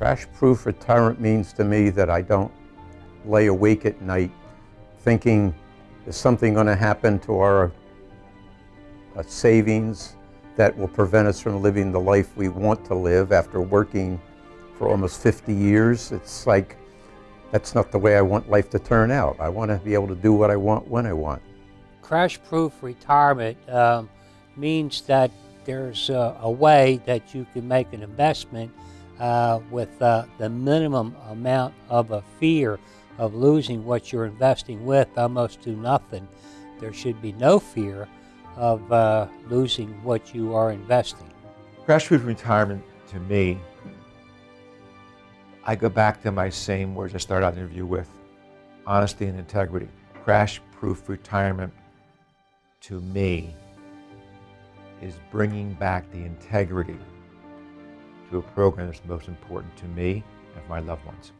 Crash proof retirement means to me that I don't lay awake at night thinking, is something going to happen to our uh, savings that will prevent us from living the life we want to live after working for almost 50 years? It's like, that's not the way I want life to turn out. I want to be able to do what I want when I want. Crash proof retirement um, means that there's a, a, way that you can make an investment uh, with uh, the minimum amount of a fear of losing what you're investing with almost to nothing. There should be no fear of uh, losing what you are investing. Crash proof retirement to me, I go back to my same words I started out the interview with honesty and integrity. Crash proof retirement to me is bringing back the integrity to a program that's most important to me and my loved ones.